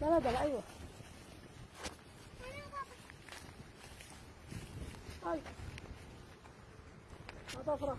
لا لا ده أيوه طيب. أيوه. هذا فراخ